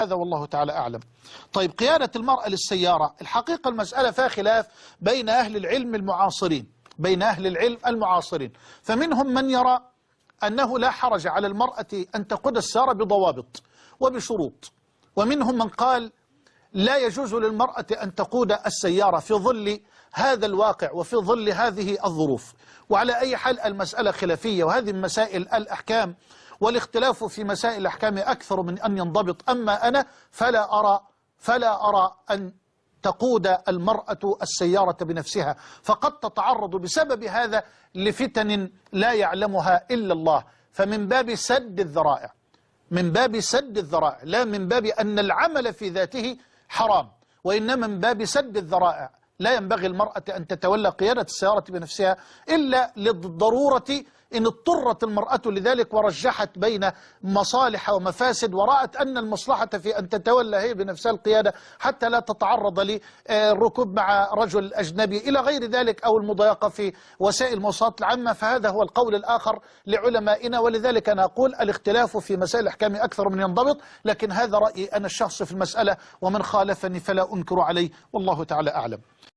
هذا والله تعالى أعلم. طيب قيادة المرأة للسيارة الحقيقة المسألة فيها خلاف بين أهل العلم المعاصرين بين أهل العلم المعاصرين. فمنهم من يرى أنه لا حرج على المرأة أن تقود السيارة بضوابط وبشروط. ومنهم من قال لا يجوز للمرأة أن تقود السيارة في ظل هذا الواقع وفي ظل هذه الظروف. وعلى أي حال المسألة خلافية وهذه مسائل الأحكام والاختلاف في مسائل الأحكام أكثر من أن ينضبط. أما أنا فلا أرى فلا أرى أن تقود المرأة السيارة بنفسها. فقد تتعرض بسبب هذا لفتن لا يعلمها إلا الله. فمن باب سد الذرائع من باب سد الذرائع لا من باب أن العمل في ذاته حرام وإنما من باب سد الذرائع. لا ينبغي المرأة أن تتولى قيادة السيارة بنفسها إلا للضرورة إن اضطرت المرأة لذلك ورجحت بين مصالح ومفاسد ورأت أن المصلحة في أن تتولى هي بنفسها القيادة حتى لا تتعرض للركوب مع رجل أجنبي. إلى غير ذلك أو المضايقة في وسائل المواصلات العامة فهذا هو القول الآخر لعلمائنا. ولذلك أنا أقول الاختلاف في مسائل الأحكام أكثر من ينضبط لكن هذا رأيي أنا الشخص في المسألة ومن خالفني فلا أنكر عليه والله تعالى أعلم.